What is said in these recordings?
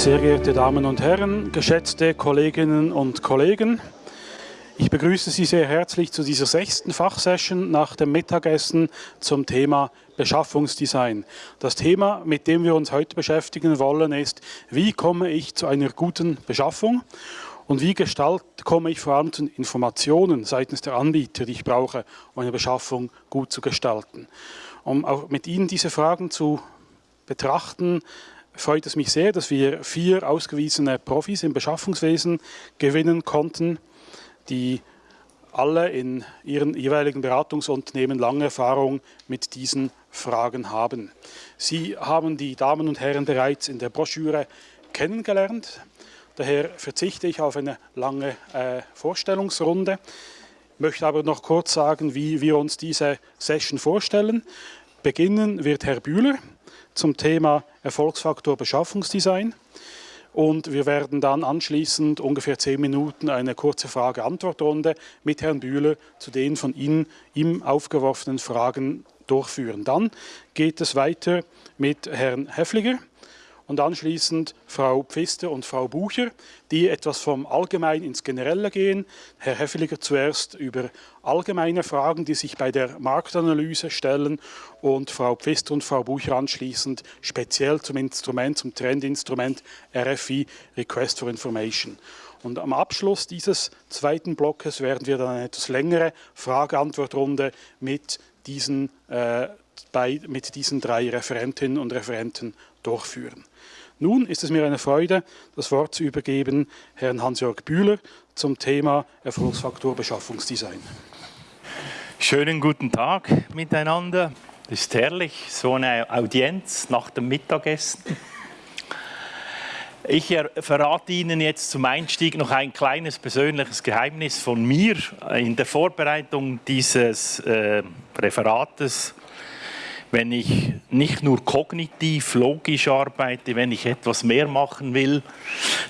Sehr geehrte Damen und Herren, geschätzte Kolleginnen und Kollegen, ich begrüße Sie sehr herzlich zu dieser sechsten Fachsession nach dem Mittagessen zum Thema Beschaffungsdesign. Das Thema, mit dem wir uns heute beschäftigen wollen, ist, wie komme ich zu einer guten Beschaffung und wie gestalt, komme ich vor allem zu Informationen seitens der Anbieter, die ich brauche, um eine Beschaffung gut zu gestalten. Um auch mit Ihnen diese Fragen zu betrachten, freut es mich sehr, dass wir vier ausgewiesene Profis im Beschaffungswesen gewinnen konnten, die alle in ihren jeweiligen Beratungsunternehmen lange Erfahrung mit diesen Fragen haben. Sie haben die Damen und Herren bereits in der Broschüre kennengelernt. Daher verzichte ich auf eine lange äh, Vorstellungsrunde, möchte aber noch kurz sagen, wie wir uns diese Session vorstellen. Beginnen wird Herr Bühler zum Thema Erfolgsfaktor Beschaffungsdesign. Und wir werden dann anschließend ungefähr zehn Minuten eine kurze Frage-Antwort-Runde mit Herrn Bühler zu den von Ihnen ihm aufgeworfenen Fragen durchführen. Dann geht es weiter mit Herrn Heffliger und anschließend Frau Pfister und Frau Bucher, die etwas vom Allgemein ins Generelle gehen. Herr Heffeliger zuerst über allgemeine Fragen, die sich bei der Marktanalyse stellen und Frau Pfister und Frau Bucher anschließend speziell zum Instrument, zum Trendinstrument RFI, Request for Information. Und am Abschluss dieses zweiten Blockes werden wir dann eine etwas längere Frage-Antwort-Runde mit diesen, äh, bei, mit diesen drei Referentinnen und Referenten durchführen. Nun ist es mir eine Freude, das Wort zu übergeben Herrn Hans-Jörg Bühler zum Thema Erfolgsfaktor Beschaffungsdesign. Schönen guten Tag miteinander. Es ist herrlich, so eine Audienz nach dem Mittagessen. Ich verrate Ihnen jetzt zum Einstieg noch ein kleines persönliches Geheimnis von mir. In der Vorbereitung dieses äh, Referates wenn ich nicht nur kognitiv, logisch arbeite, wenn ich etwas mehr machen will,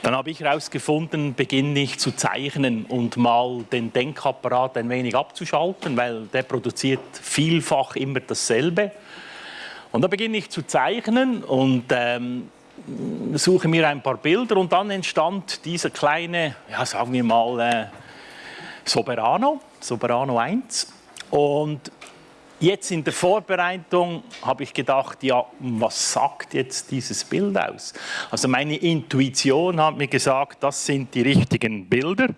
dann habe ich herausgefunden, beginne ich zu zeichnen und mal den Denkapparat ein wenig abzuschalten, weil der produziert vielfach immer dasselbe. Und da beginne ich zu zeichnen und ähm, suche mir ein paar Bilder und dann entstand dieser kleine, ja sagen wir mal, äh, Soberano, Soberano 1. Und Jetzt in der Vorbereitung habe ich gedacht, ja, was sagt jetzt dieses Bild aus? Also meine Intuition hat mir gesagt, das sind die richtigen Bilder.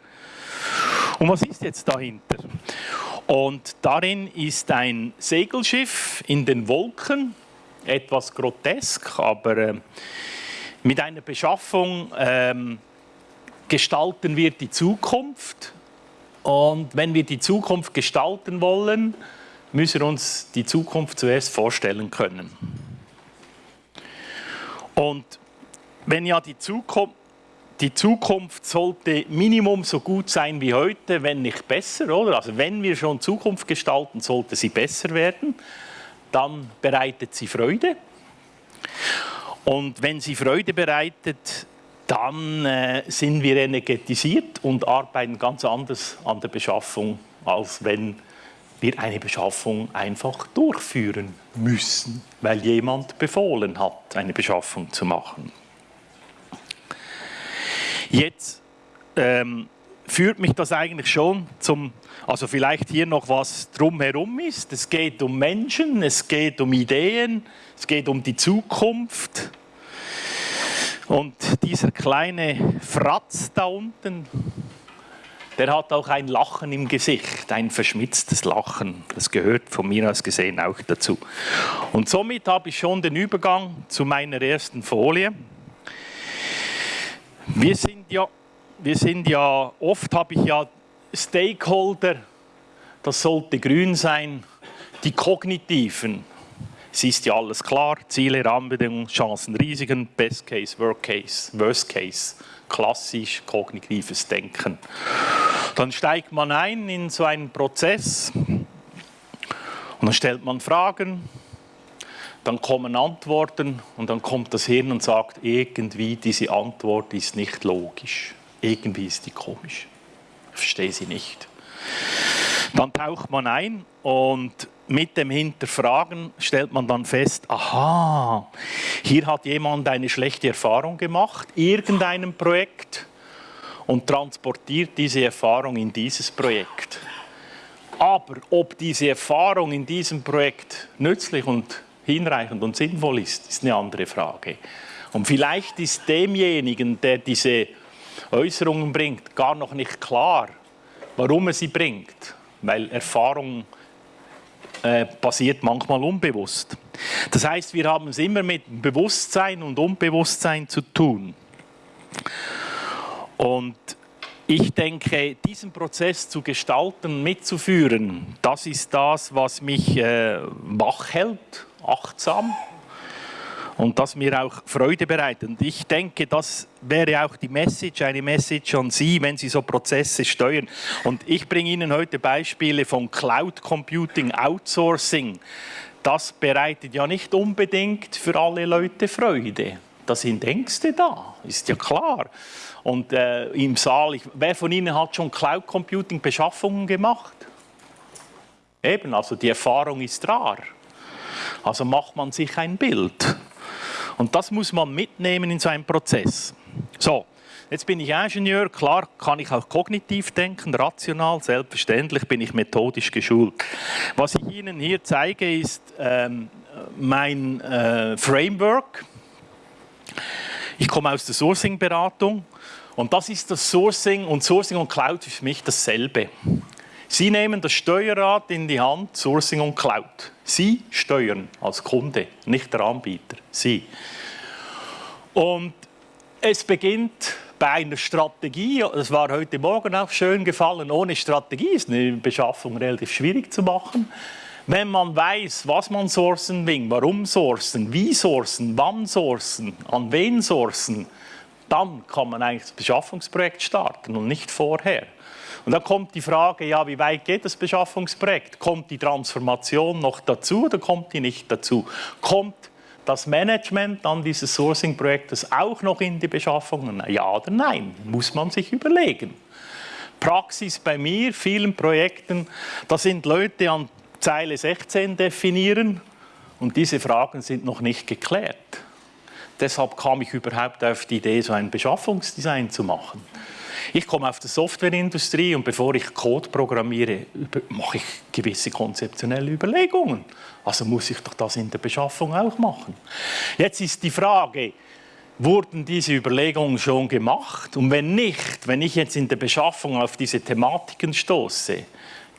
Und was ist jetzt dahinter? Und darin ist ein Segelschiff in den Wolken, etwas grotesk, aber äh, mit einer Beschaffung äh, gestalten wir die Zukunft. Und wenn wir die Zukunft gestalten wollen, müssen wir uns die Zukunft zuerst vorstellen können. Und wenn ja die Zukunft, die Zukunft sollte Minimum so gut sein wie heute, wenn nicht besser, oder? Also wenn wir schon Zukunft gestalten, sollte sie besser werden. Dann bereitet sie Freude. Und wenn sie Freude bereitet, dann äh, sind wir energetisiert und arbeiten ganz anders an der Beschaffung, als wenn wir eine Beschaffung einfach durchführen müssen, weil jemand befohlen hat, eine Beschaffung zu machen. Jetzt ähm, führt mich das eigentlich schon zum, also vielleicht hier noch was drumherum ist. Es geht um Menschen, es geht um Ideen, es geht um die Zukunft. Und dieser kleine Fratz da unten, der hat auch ein Lachen im Gesicht, ein verschmitztes Lachen. Das gehört von mir aus gesehen auch dazu. Und somit habe ich schon den Übergang zu meiner ersten Folie. Wir sind ja, wir sind ja oft habe ich ja Stakeholder, das sollte grün sein, die kognitiven. Es ist ja alles klar, Ziele, Rahmenbedingungen, Chancen, Risiken, Best Case, Worst Case, Worst Case klassisch kognitives Denken. Dann steigt man ein in so einen Prozess und dann stellt man Fragen, dann kommen Antworten und dann kommt das Hirn und sagt, irgendwie diese Antwort ist nicht logisch, irgendwie ist die komisch, ich verstehe sie nicht. Dann taucht man ein und mit dem Hinterfragen stellt man dann fest, aha, hier hat jemand eine schlechte Erfahrung gemacht, irgendeinem Projekt und transportiert diese Erfahrung in dieses Projekt. Aber ob diese Erfahrung in diesem Projekt nützlich und hinreichend und sinnvoll ist, ist eine andere Frage. Und vielleicht ist demjenigen, der diese Äußerungen bringt, gar noch nicht klar, warum er sie bringt, weil Erfahrung äh, passiert manchmal unbewusst. Das heißt, wir haben es immer mit Bewusstsein und Unbewusstsein zu tun. Und ich denke, diesen Prozess zu gestalten, mitzuführen, das ist das, was mich äh, wach hält, achtsam und das mir auch Freude bereitet. Und ich denke, das wäre auch die Message, eine Message an Sie, wenn Sie so Prozesse steuern. Und ich bringe Ihnen heute Beispiele von Cloud Computing, Outsourcing. Das bereitet ja nicht unbedingt für alle Leute Freude. Da sind Ängste da, ist ja klar. Und äh, im Saal, ich, wer von Ihnen hat schon Cloud Computing Beschaffungen gemacht? Eben, also die Erfahrung ist rar. Also macht man sich ein Bild. Und das muss man mitnehmen in so einem Prozess. So, jetzt bin ich Ingenieur, klar kann ich auch kognitiv denken, rational, selbstverständlich bin ich methodisch geschult. Was ich Ihnen hier zeige, ist ähm, mein äh, Framework. Ich komme aus der Sourcing-Beratung und das ist das Sourcing und Sourcing und Cloud ist für mich dasselbe. Sie nehmen das Steuerrad in die Hand, Sourcing und Cloud. Sie steuern als Kunde, nicht der Anbieter. Sie. Und es beginnt bei einer Strategie, das war heute Morgen auch schön gefallen, ohne Strategie ist eine Beschaffung relativ schwierig zu machen. Wenn man weiß, was man sourcen will, warum sourcen, wie sourcen, wann sourcen, an wen sourcen, dann kann man eigentlich das Beschaffungsprojekt starten und nicht vorher. Und dann kommt die Frage, ja, wie weit geht das Beschaffungsprojekt? Kommt die Transformation noch dazu oder kommt die nicht dazu? Kommt das Management an dieses Sourcing-Projektes auch noch in die Beschaffungen? Ja oder nein? Muss man sich überlegen. Praxis bei mir, vielen Projekten, da sind Leute an Zeile 16 definieren und diese Fragen sind noch nicht geklärt. Deshalb kam ich überhaupt auf die Idee, so ein Beschaffungsdesign zu machen. Ich komme aus der Softwareindustrie und bevor ich Code programmiere, mache ich gewisse konzeptionelle Überlegungen. Also muss ich doch das in der Beschaffung auch machen. Jetzt ist die Frage, wurden diese Überlegungen schon gemacht? Und wenn nicht, wenn ich jetzt in der Beschaffung auf diese Thematiken stoße,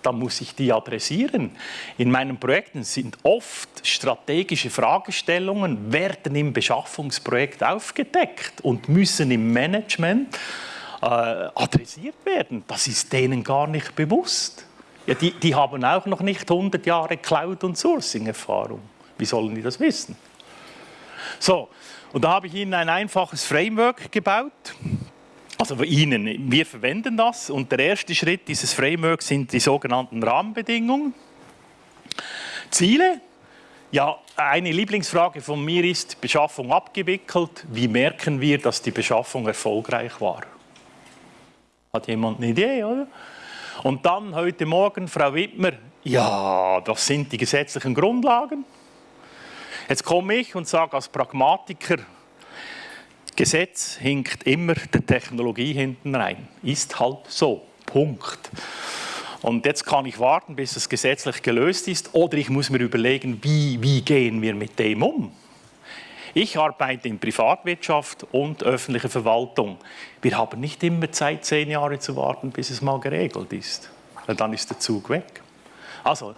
dann muss ich die adressieren. In meinen Projekten sind oft strategische Fragestellungen, werden im Beschaffungsprojekt aufgedeckt und müssen im Management äh, adressiert werden. Das ist denen gar nicht bewusst. Ja, die, die haben auch noch nicht 100 Jahre Cloud- und Sourcing-Erfahrung. Wie sollen die das wissen? So, und da habe ich Ihnen ein einfaches Framework gebaut. Also Ihnen, wir verwenden das und der erste Schritt dieses Frameworks sind die sogenannten Rahmenbedingungen. Ziele, ja, eine Lieblingsfrage von mir ist, Beschaffung abgewickelt, wie merken wir, dass die Beschaffung erfolgreich war? Hat jemand eine Idee, oder? Und dann heute Morgen, Frau Wittmer, ja, das sind die gesetzlichen Grundlagen. Jetzt komme ich und sage als Pragmatiker, Gesetz hinkt immer der Technologie hinten rein. Ist halt so. Punkt. Und jetzt kann ich warten, bis es gesetzlich gelöst ist, oder ich muss mir überlegen, wie, wie gehen wir mit dem um. Ich arbeite in Privatwirtschaft und öffentlicher Verwaltung. Wir haben nicht immer Zeit, zehn Jahre zu warten, bis es mal geregelt ist. Weil dann ist der Zug weg. Also,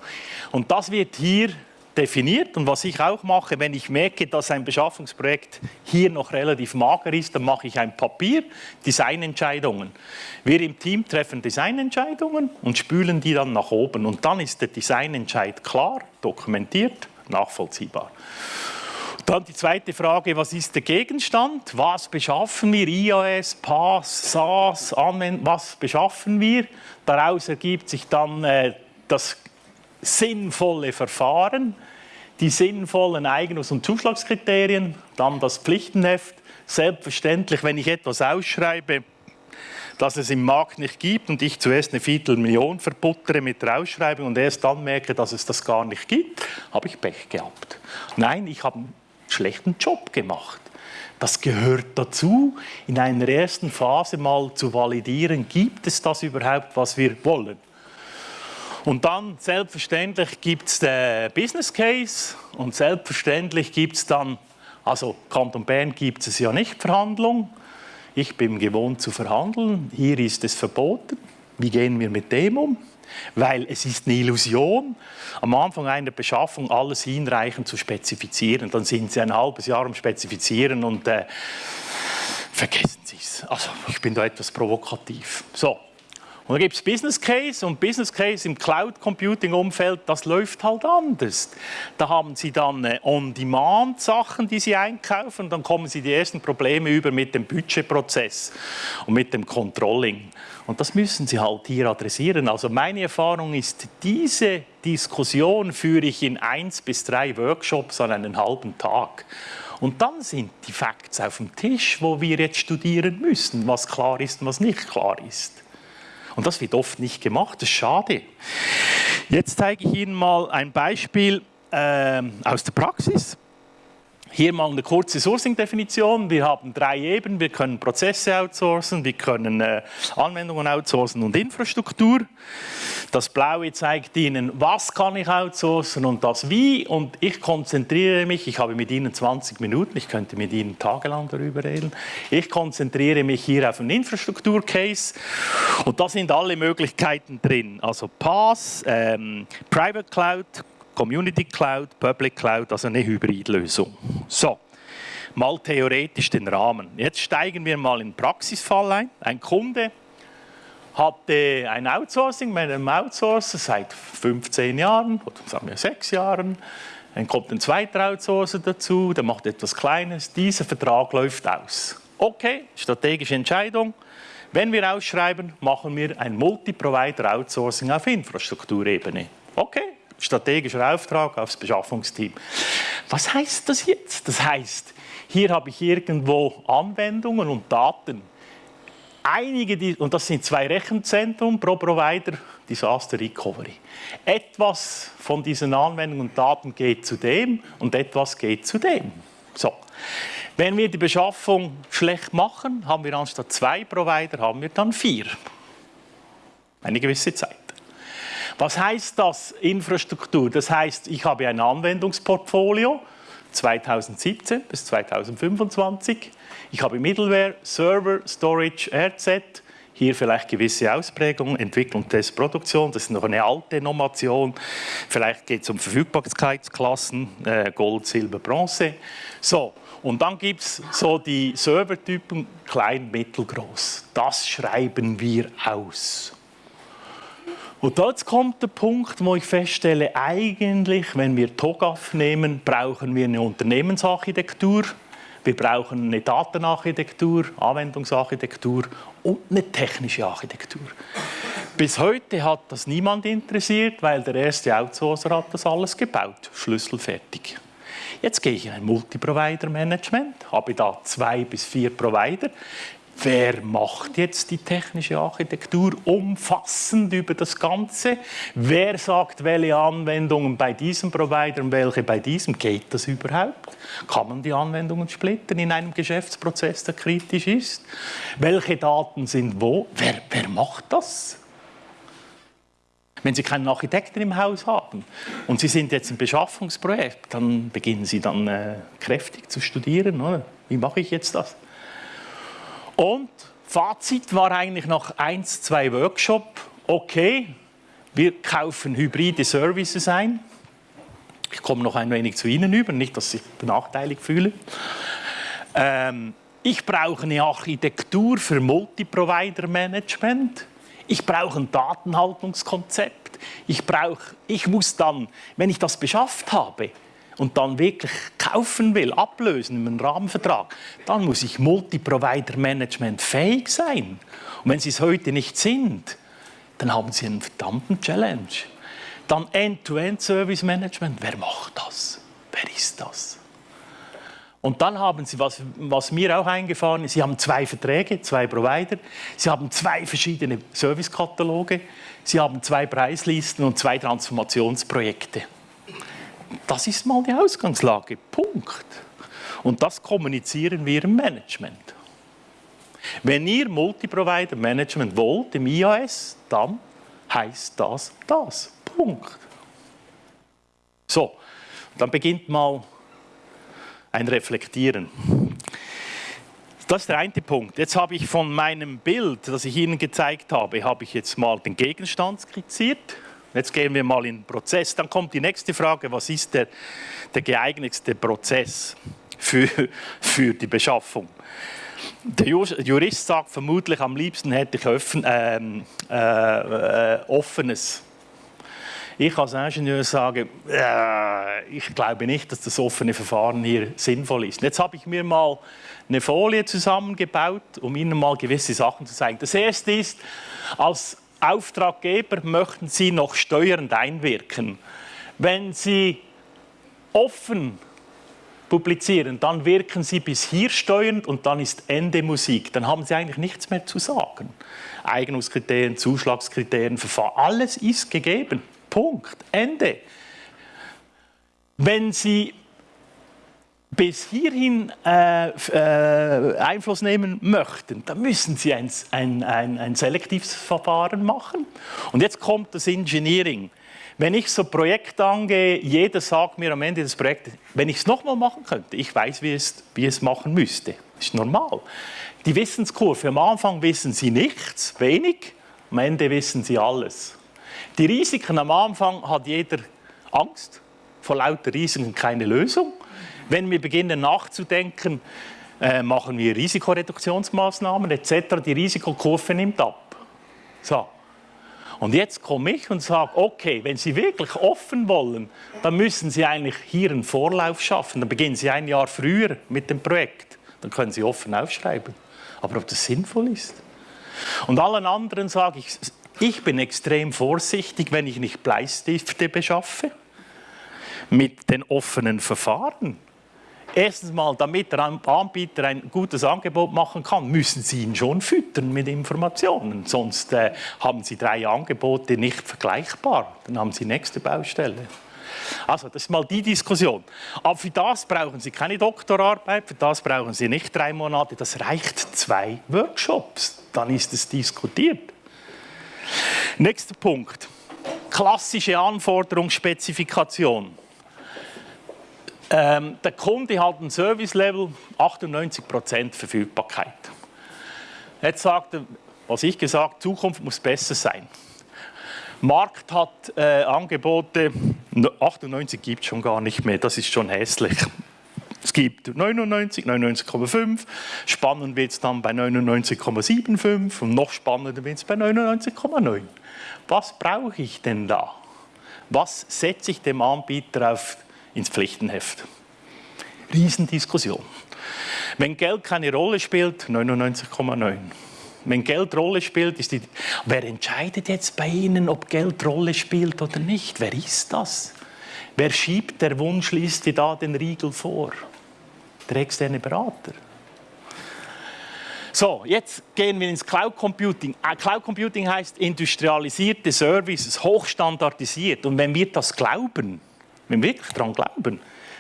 und das wird hier definiert und was ich auch mache, wenn ich merke, dass ein Beschaffungsprojekt hier noch relativ mager ist, dann mache ich ein Papier, Designentscheidungen. Wir im Team treffen Designentscheidungen und spülen die dann nach oben und dann ist der Designentscheid klar, dokumentiert, nachvollziehbar. Dann die zweite Frage, was ist der Gegenstand? Was beschaffen wir? IAS, PAS, SAS, Anwend was beschaffen wir? Daraus ergibt sich dann äh, das sinnvolle Verfahren, die sinnvollen Eignungs- und Zuschlagskriterien, dann das Pflichtenheft. Selbstverständlich, wenn ich etwas ausschreibe, dass es im Markt nicht gibt und ich zuerst eine Viertelmillion verbuttere mit der Ausschreibung und erst dann merke, dass es das gar nicht gibt, habe ich Pech gehabt. Nein, ich habe schlechten Job gemacht. Das gehört dazu, in einer ersten Phase mal zu validieren, gibt es das überhaupt, was wir wollen. Und dann selbstverständlich gibt es den Business Case und selbstverständlich gibt es dann, also Kanton Bern gibt es ja nicht Verhandlung. Ich bin gewohnt zu verhandeln, hier ist es verboten. Wie gehen wir mit dem um? Weil es ist eine Illusion, am Anfang einer Beschaffung alles hinreichend zu spezifizieren. Dann sind Sie ein halbes Jahr am Spezifizieren und äh, vergessen Sie es. Also ich bin da etwas provokativ. So, und dann gibt es Business Case und Business Case im Cloud Computing Umfeld, das läuft halt anders. Da haben Sie dann äh, On-Demand Sachen, die Sie einkaufen und dann kommen Sie die ersten Probleme über mit dem Budgetprozess und mit dem Controlling. Und das müssen Sie halt hier adressieren. Also meine Erfahrung ist, diese Diskussion führe ich in eins bis drei Workshops an einem halben Tag. Und dann sind die Facts auf dem Tisch, wo wir jetzt studieren müssen, was klar ist und was nicht klar ist. Und das wird oft nicht gemacht, das ist schade. Jetzt zeige ich Ihnen mal ein Beispiel äh, aus der Praxis. Hier mal eine kurze Sourcing-Definition. Wir haben drei Ebenen. Wir können Prozesse outsourcen, wir können äh, Anwendungen outsourcen und Infrastruktur. Das Blaue zeigt Ihnen, was kann ich outsourcen und das wie. Und ich konzentriere mich, ich habe mit Ihnen 20 Minuten, ich könnte mit Ihnen tagelang darüber reden. Ich konzentriere mich hier auf einen Infrastruktur-Case und da sind alle Möglichkeiten drin. Also PaaS, ähm, Private Cloud, Community Cloud, Public Cloud, also eine Hybridlösung. So, mal theoretisch den Rahmen. Jetzt steigen wir mal in den Praxisfall ein. Ein Kunde hatte ein Outsourcing mit einem Outsourcer seit 15 Jahren oder sagen wir 6 Jahren. Dann kommt ein zweiter Outsourcer dazu, der macht etwas Kleines. Dieser Vertrag läuft aus. Okay, strategische Entscheidung. Wenn wir ausschreiben, machen wir ein Multi-Provider-Outsourcing auf Infrastrukturebene. Okay, strategischer Auftrag aufs Beschaffungsteam. Was heißt das jetzt? Das heißt, hier habe ich irgendwo Anwendungen und Daten. Einige, und das sind zwei Rechenzentren pro Provider, Disaster Recovery. Etwas von diesen Anwendungen und Daten geht zu dem und etwas geht zu dem. So. Wenn wir die Beschaffung schlecht machen, haben wir anstatt zwei Provider, haben wir dann vier. Eine gewisse Zeit. Was heißt das Infrastruktur? Das heißt, ich habe ein Anwendungsportfolio 2017 bis 2025. Ich habe Middleware, Server, Storage, RZ, hier vielleicht gewisse Ausprägungen, Entwicklung, Test, Produktion, das ist noch eine alte Normation. Vielleicht geht es um Verfügbarkeitsklassen, äh, Gold, Silber, Bronze. So, und dann gibt es so die Servertypen, klein, mittelgroß. Das schreiben wir aus. Und dort kommt der Punkt, wo ich feststelle, eigentlich, wenn wir TOGAF nehmen, brauchen wir eine Unternehmensarchitektur, wir brauchen eine Datenarchitektur, Anwendungsarchitektur und eine technische Architektur. Bis heute hat das niemand interessiert, weil der erste Outsourcer hat das alles gebaut, schlüsselfertig. Jetzt gehe ich in ein Multi-Provider-Management, habe da zwei bis vier Provider. Wer macht jetzt die technische Architektur umfassend über das Ganze? Wer sagt, welche Anwendungen bei diesem Provider und welche bei diesem? Geht das überhaupt? Kann man die Anwendungen splitten in einem Geschäftsprozess, der kritisch ist? Welche Daten sind wo? Wer, wer macht das? Wenn Sie keinen Architekten im Haus haben und Sie sind jetzt im Beschaffungsprojekt, dann beginnen Sie dann äh, kräftig zu studieren. Oder? Wie mache ich jetzt das? Und Fazit war eigentlich nach eins, zwei Workshops, okay, wir kaufen hybride Services ein. Ich komme noch ein wenig zu Ihnen über, nicht, dass ich benachteiligt fühle. Ähm, ich brauche eine Architektur für Multi-Provider-Management. Ich brauche ein Datenhaltungskonzept. Ich, brauche, ich muss dann, wenn ich das beschafft habe, und dann wirklich kaufen will, ablösen in einem Rahmenvertrag, dann muss ich Multi-Provider-Management fähig sein. Und wenn Sie es heute nicht sind, dann haben Sie einen verdammten Challenge. Dann End-to-End-Service-Management, wer macht das? Wer ist das? Und dann haben Sie, was, was mir auch eingefahren ist, Sie haben zwei Verträge, zwei Provider, Sie haben zwei verschiedene Servicekataloge, Sie haben zwei Preislisten und zwei Transformationsprojekte. Das ist mal die Ausgangslage. Punkt. Und das kommunizieren wir im Management. Wenn ihr Multiprovider Management wollt im IAS, dann heißt das das. Punkt. So, dann beginnt mal ein Reflektieren. Das ist der eine Punkt. Jetzt habe ich von meinem Bild, das ich Ihnen gezeigt habe, habe ich jetzt mal den Gegenstand skizziert. Jetzt gehen wir mal in den Prozess. Dann kommt die nächste Frage, was ist der, der geeignetste Prozess für, für die Beschaffung? Der Jurist sagt vermutlich, am liebsten hätte ich offen, ähm, äh, äh, offenes ich als Ingenieur sage, äh, ich glaube nicht, dass das offene Verfahren hier sinnvoll ist. Jetzt habe ich mir mal eine Folie zusammengebaut, um Ihnen mal gewisse Sachen zu zeigen. Das erste ist, als Auftraggeber möchten Sie noch steuernd einwirken. Wenn Sie offen publizieren, dann wirken Sie bis hier steuernd und dann ist Ende Musik. Dann haben Sie eigentlich nichts mehr zu sagen. Eignungskriterien, Zuschlagskriterien, Verfahren, alles ist gegeben. Punkt. Ende. Wenn Sie bis hierhin äh, äh, Einfluss nehmen möchten, dann müssen Sie ein, ein, ein, ein selektives Verfahren machen. Und jetzt kommt das Engineering. Wenn ich so ein Projekt angehe, jeder sagt mir am Ende des Projektes, wenn ich es nochmal machen könnte, ich weiß, wie es, wie es machen müsste. Das ist normal. Die Wissenskurve, am Anfang wissen Sie nichts, wenig, am Ende wissen Sie alles. Die Risiken am Anfang hat jeder Angst, vor lauter Risiken keine Lösung. Wenn wir beginnen nachzudenken, äh, machen wir Risikoreduktionsmaßnahmen etc., die Risikokurve nimmt ab. So. Und jetzt komme ich und sage, okay, wenn Sie wirklich offen wollen, dann müssen Sie eigentlich hier einen Vorlauf schaffen. Dann beginnen Sie ein Jahr früher mit dem Projekt. Dann können Sie offen aufschreiben. Aber ob das sinnvoll ist? Und allen anderen sage ich, ich bin extrem vorsichtig, wenn ich nicht Bleistifte beschaffe mit den offenen Verfahren. Erstens mal, damit der Anbieter ein gutes Angebot machen kann, müssen Sie ihn schon füttern mit Informationen. Sonst äh, haben Sie drei Angebote nicht vergleichbar. Dann haben Sie nächste Baustelle. Also, das ist mal die Diskussion. Aber für das brauchen Sie keine Doktorarbeit, für das brauchen Sie nicht drei Monate. Das reicht zwei Workshops. Dann ist es diskutiert. Nächster Punkt. Klassische Anforderungsspezifikation. Ähm, der Kunde hat ein Service-Level 98% Verfügbarkeit. Jetzt sagt er, was ich gesagt, Zukunft muss besser sein. Markt hat äh, Angebote, 98 gibt es schon gar nicht mehr, das ist schon hässlich. Es gibt 99, 99,5, spannend wird es dann bei 99,75 und noch spannender wird es bei 99,9. Was brauche ich denn da? Was setze ich dem Anbieter auf, ins Pflichtenheft? Riesendiskussion. Wenn Geld keine Rolle spielt, 99,9. Wenn Geld Rolle spielt, ist die. Wer entscheidet jetzt bei Ihnen, ob Geld Rolle spielt oder nicht? Wer ist das? Wer schiebt der Wunschliste da den Riegel vor? der externe Berater. So, jetzt gehen wir ins Cloud Computing. Äh, Cloud Computing heißt industrialisierte Services, hochstandardisiert. Und wenn wir das glauben, wenn wir wirklich daran glauben,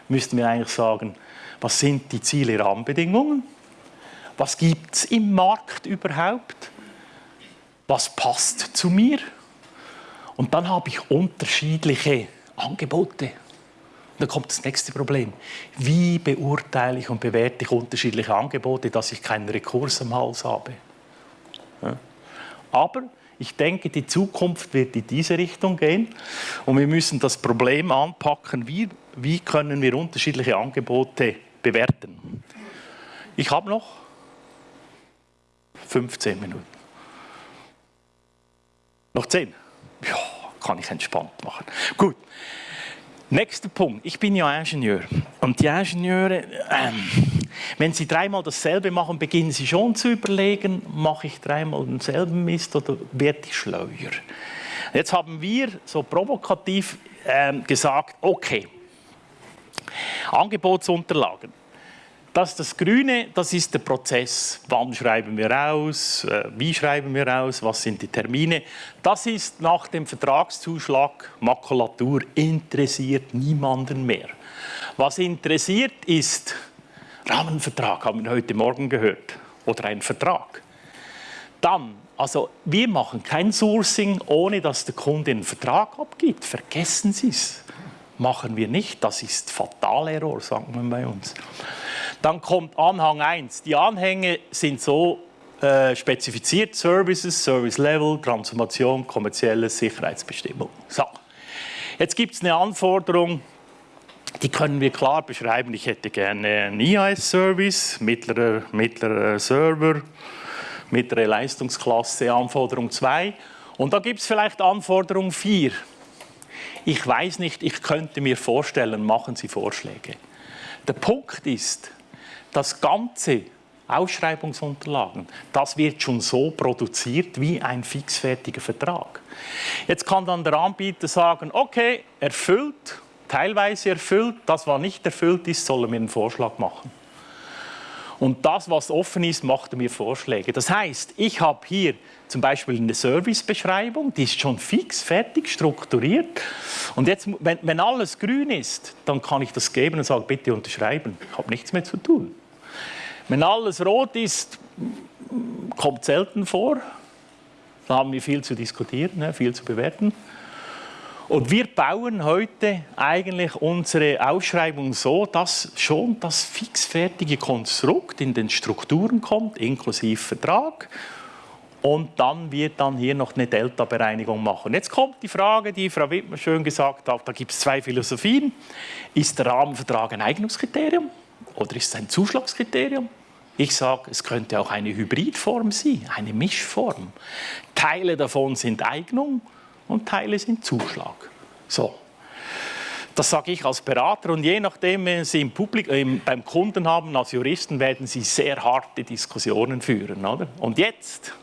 müssten wir eigentlich sagen, was sind die Ziele, Rahmenbedingungen? Was gibt es im Markt überhaupt? Was passt zu mir? Und dann habe ich unterschiedliche Angebote. Und dann kommt das nächste Problem. Wie beurteile ich und bewerte ich unterschiedliche Angebote, dass ich keinen Rekurs am Hals habe? Aber ich denke, die Zukunft wird in diese Richtung gehen und wir müssen das Problem anpacken, wie, wie können wir unterschiedliche Angebote bewerten. Ich habe noch 15 Minuten. Noch 10? Ja, kann ich entspannt machen. Gut. Nächster Punkt. Ich bin ja Ingenieur. Und die Ingenieure, ähm, wenn sie dreimal dasselbe machen, beginnen sie schon zu überlegen, mache ich dreimal denselben Mist oder werde ich schleuer? Jetzt haben wir so provokativ ähm, gesagt, okay, Angebotsunterlagen. Das, das Grüne, das ist der Prozess. Wann schreiben wir aus? Äh, wie schreiben wir aus? Was sind die Termine? Das ist nach dem Vertragszuschlag Makulatur, interessiert niemanden mehr. Was interessiert ist Rahmenvertrag, haben wir heute Morgen gehört, oder ein Vertrag. Dann, also wir machen kein Sourcing, ohne dass der Kunde einen Vertrag abgibt. Vergessen Sie es. Machen wir nicht. Das ist Fatalerror, sagen wir bei uns. Dann kommt Anhang 1. Die Anhänge sind so äh, spezifiziert, Services, Service Level, Transformation, kommerzielle Sicherheitsbestimmung. So. Jetzt gibt es eine Anforderung, die können wir klar beschreiben. Ich hätte gerne einen IAS-Service, mittlerer, mittlerer Server, mittlere Leistungsklasse, Anforderung 2. Und da gibt es vielleicht Anforderung 4. Ich weiß nicht, ich könnte mir vorstellen, machen Sie Vorschläge. Der Punkt ist, das ganze Ausschreibungsunterlagen, das wird schon so produziert wie ein fixfertiger Vertrag. Jetzt kann dann der Anbieter sagen, okay, erfüllt, teilweise erfüllt, das, was nicht erfüllt ist, soll er mir einen Vorschlag machen. Und das, was offen ist, macht er mir Vorschläge. Das heißt, ich habe hier zum Beispiel eine Servicebeschreibung, die ist schon fix, fertig, strukturiert. Und jetzt, wenn, wenn alles grün ist, dann kann ich das geben und sagen, bitte unterschreiben. Ich habe nichts mehr zu tun. Wenn alles rot ist, kommt selten vor. Da haben wir viel zu diskutieren, ne, viel zu bewerten. Und wir bauen heute eigentlich unsere Ausschreibung so, dass schon das fixfertige Konstrukt in den Strukturen kommt, inklusive Vertrag. Und dann wird dann hier noch eine Delta-Bereinigung machen. Jetzt kommt die Frage, die Frau Wittmer schön gesagt hat, da gibt es zwei Philosophien. Ist der Rahmenvertrag ein Eignungskriterium oder ist es ein Zuschlagskriterium? Ich sage, es könnte auch eine Hybridform sein, eine Mischform. Teile davon sind Eignung und Teile sind Zuschlag. So. Das sage ich als Berater und je nachdem, wenn Sie im Publik, äh, beim Kunden haben, als Juristen, werden Sie sehr harte Diskussionen führen. Oder? Und jetzt,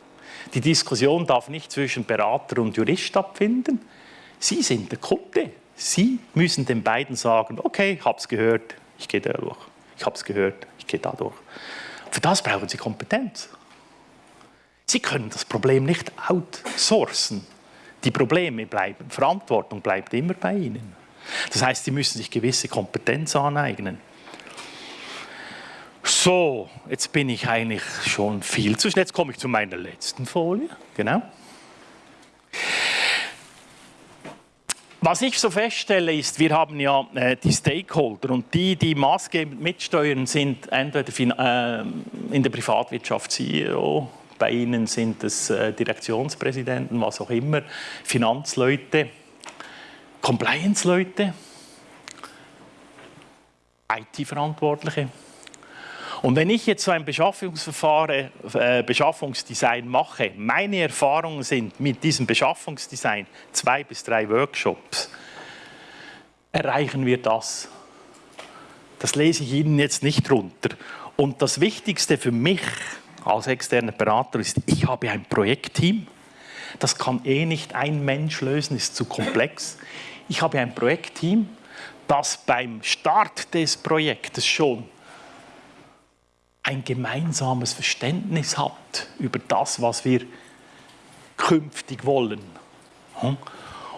die Diskussion darf nicht zwischen Berater und Jurist stattfinden. Sie sind der Kunde. Sie müssen den beiden sagen, okay, es gehört, ich gehe da durch. Ich habe es gehört, ich gehe da durch. Für das brauchen Sie Kompetenz. Sie können das Problem nicht outsourcen. Die Probleme bleiben, Verantwortung bleibt immer bei Ihnen. Das heißt, Sie müssen sich gewisse Kompetenz aneignen. So, jetzt bin ich eigentlich schon viel zu schnell. Jetzt komme ich zu meiner letzten Folie. Genau. Was ich so feststelle, ist, wir haben ja äh, die Stakeholder und die, die maßgebend mitsteuern, sind entweder äh, in der Privatwirtschaft CEO, bei Ihnen sind es äh, Direktionspräsidenten, was auch immer, Finanzleute, Compliance-Leute, IT-Verantwortliche. Und wenn ich jetzt so ein Beschaffungsverfahren, äh, Beschaffungsdesign mache, meine Erfahrungen sind mit diesem Beschaffungsdesign zwei bis drei Workshops, erreichen wir das. Das lese ich Ihnen jetzt nicht runter. Und das Wichtigste für mich als externer Berater ist, ich habe ein Projektteam. Das kann eh nicht ein Mensch lösen, ist zu komplex. Ich habe ein Projektteam, das beim Start des Projektes schon ein gemeinsames Verständnis hat über das, was wir künftig wollen.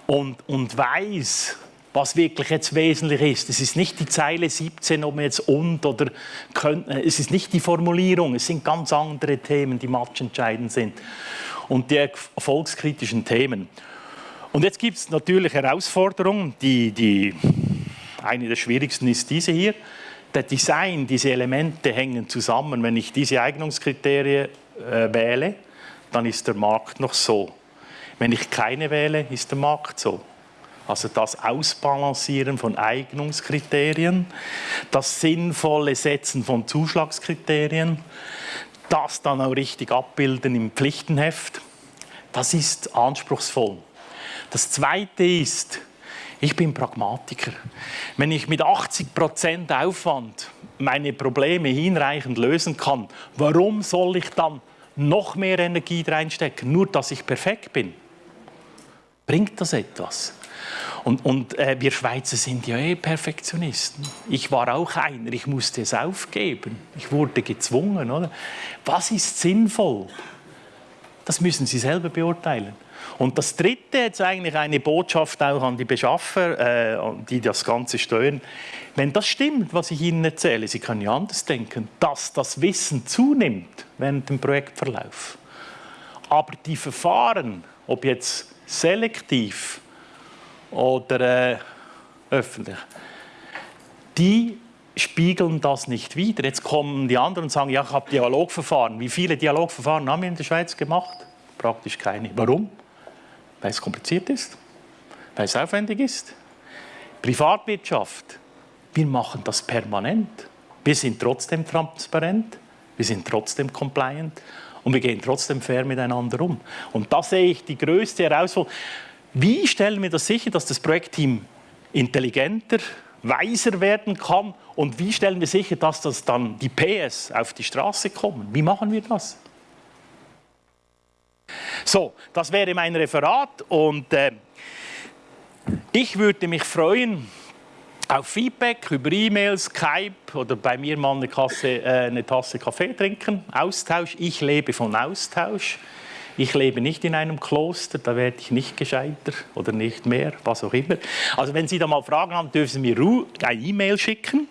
Und, und weiß, was wirklich jetzt wesentlich ist. Es ist nicht die Zeile 17, ob man jetzt und oder könnte, äh, es ist nicht die Formulierung, es sind ganz andere Themen, die matchentscheidend sind und die erfolgskritischen Themen. Und jetzt gibt es natürlich Herausforderungen, die, die, eine der schwierigsten ist diese hier. Der Design, diese Elemente hängen zusammen. Wenn ich diese Eignungskriterien äh, wähle, dann ist der Markt noch so. Wenn ich keine wähle, ist der Markt so. Also das Ausbalancieren von Eignungskriterien, das sinnvolle Setzen von Zuschlagskriterien, das dann auch richtig abbilden im Pflichtenheft, das ist anspruchsvoll. Das Zweite ist, ich bin Pragmatiker. Wenn ich mit 80% Aufwand meine Probleme hinreichend lösen kann, warum soll ich dann noch mehr Energie reinstecken, nur dass ich perfekt bin? Bringt das etwas? Und, und äh, wir Schweizer sind ja eh Perfektionisten. Ich war auch einer, ich musste es aufgeben. Ich wurde gezwungen. Oder? Was ist sinnvoll? Das müssen Sie selber beurteilen. Und das Dritte, jetzt eigentlich eine Botschaft auch an die Beschaffer, äh, die das Ganze steuern. Wenn das stimmt, was ich Ihnen erzähle, Sie können ja anders denken, dass das Wissen zunimmt während dem Projektverlauf. Aber die Verfahren, ob jetzt selektiv oder äh, öffentlich, die spiegeln das nicht wider. Jetzt kommen die anderen und sagen, ja, ich habe Dialogverfahren. Wie viele Dialogverfahren haben wir in der Schweiz gemacht? Praktisch keine. Warum? Weil es kompliziert ist, weil es aufwendig ist. Privatwirtschaft, wir machen das permanent. Wir sind trotzdem transparent, wir sind trotzdem compliant und wir gehen trotzdem fair miteinander um. Und da sehe ich die größte Herausforderung. Wie stellen wir das sicher, dass das Projektteam intelligenter, weiser werden kann und wie stellen wir sicher, dass das dann die PS auf die Straße kommen? Wie machen wir das? So, das wäre mein Referat und äh, ich würde mich freuen auf Feedback über E-Mails, Skype oder bei mir mal eine, Kasse, äh, eine Tasse Kaffee trinken. Austausch, ich lebe von Austausch. Ich lebe nicht in einem Kloster, da werde ich nicht gescheiter oder nicht mehr, was auch immer. Also wenn Sie da mal Fragen haben, dürfen Sie mir eine E-Mail schicken.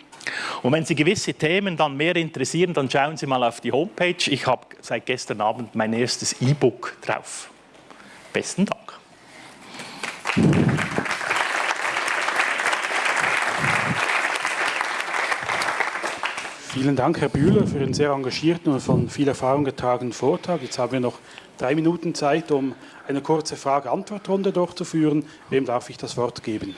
Und wenn Sie gewisse Themen dann mehr interessieren, dann schauen Sie mal auf die Homepage. Ich habe seit gestern Abend mein erstes E-Book drauf. Besten Dank. Vielen Dank, Herr Bühler, für den sehr engagierten und von viel Erfahrung getragenen Vortrag. Jetzt haben wir noch drei Minuten Zeit, um eine kurze Frage-Antwort-Runde durchzuführen. Wem darf ich das Wort geben?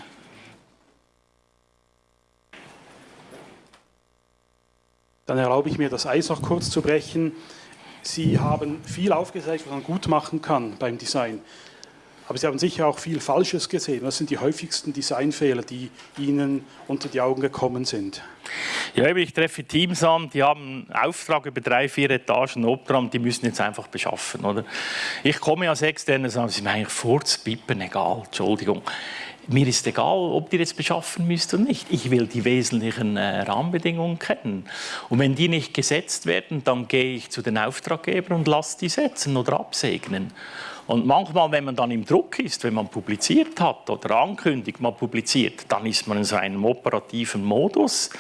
Dann erlaube ich mir, das Eis noch kurz zu brechen. Sie haben viel aufgezeigt, was man gut machen kann beim Design. Aber Sie haben sicher auch viel Falsches gesehen. Was sind die häufigsten Designfehler, die Ihnen unter die Augen gekommen sind? Ja, ich treffe Teams an, die haben einen Auftrag über drei, vier Etagen Obtram, die müssen jetzt einfach beschaffen. Oder? Ich komme als Externer und sage, ist mir eigentlich vorzupippen, egal, Entschuldigung mir ist egal, ob die jetzt beschaffen müsst oder nicht. Ich will die wesentlichen äh, Rahmenbedingungen kennen. Und wenn die nicht gesetzt werden, dann gehe ich zu den Auftraggebern und lasse die setzen oder absegnen. Und manchmal, wenn man dann im Druck ist, wenn man publiziert hat oder ankündigt, man publiziert, dann ist man in so einem operativen Modus.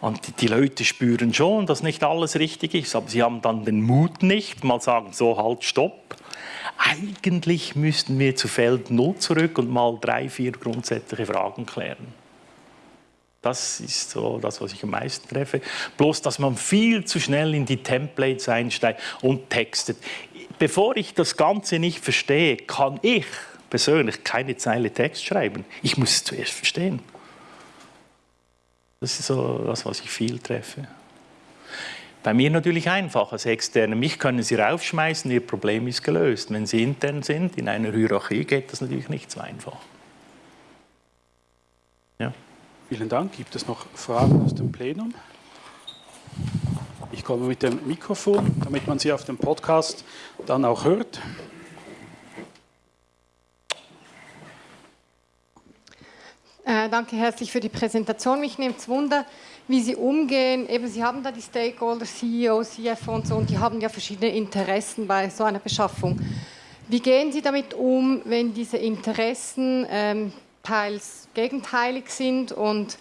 Und die, die Leute spüren schon, dass nicht alles richtig ist, aber sie haben dann den Mut nicht, mal sagen, so halt, stopp eigentlich müssten wir zu Feld 0 zurück und mal drei, vier grundsätzliche Fragen klären. Das ist so das, was ich am meisten treffe. Bloß, dass man viel zu schnell in die Templates einsteigt und textet. Bevor ich das Ganze nicht verstehe, kann ich persönlich keine Zeile Text schreiben. Ich muss es zuerst verstehen. Das ist so das, was ich viel treffe. Bei mir natürlich einfach als Externe. Mich können Sie raufschmeißen, Ihr Problem ist gelöst. Wenn Sie intern sind, in einer Hierarchie, geht das natürlich nicht so einfach. Ja. Vielen Dank. Gibt es noch Fragen aus dem Plenum? Ich komme mit dem Mikrofon, damit man Sie auf dem Podcast dann auch hört. Äh, danke herzlich für die Präsentation. Mich nimmt es Wunder, wie Sie umgehen. Eben, Sie haben da die Stakeholder, CEO, CFO und so, und die haben ja verschiedene Interessen bei so einer Beschaffung. Wie gehen Sie damit um, wenn diese Interessen ähm, teils gegenteilig sind und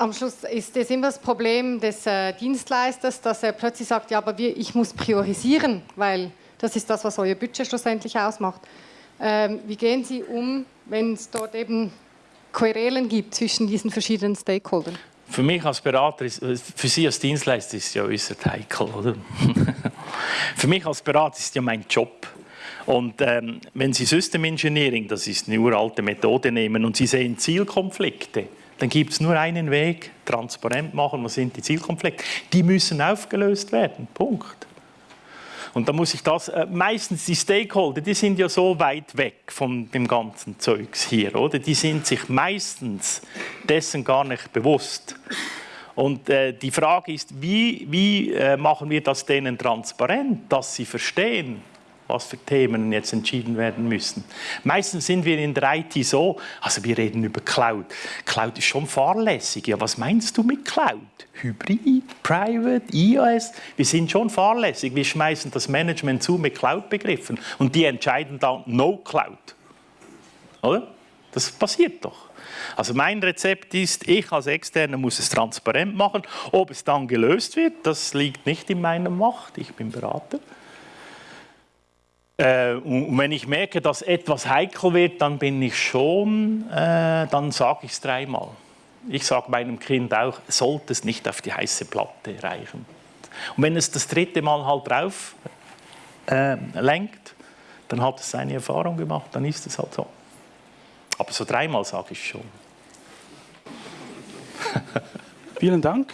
am Schluss ist es immer das Problem des äh, Dienstleisters, dass er plötzlich sagt, ja, aber wir, ich muss priorisieren, weil das ist das, was euer Budget schlussendlich ausmacht. Ähm, wie gehen Sie um, wenn es dort eben Querelen gibt zwischen diesen verschiedenen Stakeholdern? Für mich als Berater, ist, für Sie als Dienstleister ist es ja äußerst heikel, oder? für mich als Berater ist es ja mein Job. Und ähm, wenn Sie System Engineering, das ist eine uralte Methode, nehmen und Sie sehen Zielkonflikte, dann gibt es nur einen Weg, transparent machen, was sind die Zielkonflikte. Die müssen aufgelöst werden, Punkt. Und da muss ich das, äh, meistens die Stakeholder, die sind ja so weit weg von dem ganzen Zeugs hier, oder? Die sind sich meistens dessen gar nicht bewusst. Und äh, die Frage ist, wie, wie äh, machen wir das denen transparent, dass sie verstehen, was für Themen jetzt entschieden werden müssen. Meistens sind wir in der IT so, also wir reden über Cloud. Cloud ist schon fahrlässig. Ja, was meinst du mit Cloud? Hybrid, Private, iOS? Wir sind schon fahrlässig. Wir schmeißen das Management zu mit Cloud-Begriffen und die entscheiden dann No Cloud. Oder? Das passiert doch. Also mein Rezept ist, ich als Externer muss es transparent machen. Ob es dann gelöst wird, das liegt nicht in meiner Macht. Ich bin Berater. Äh, und wenn ich merke, dass etwas heikel wird, dann bin ich schon, äh, dann sage ich es dreimal. Ich sage meinem Kind auch, sollte es nicht auf die heiße Platte reichen. Und wenn es das dritte Mal halt drauf äh, lenkt, dann hat es seine Erfahrung gemacht, dann ist es halt so. Aber so dreimal sage ich schon. Vielen Dank.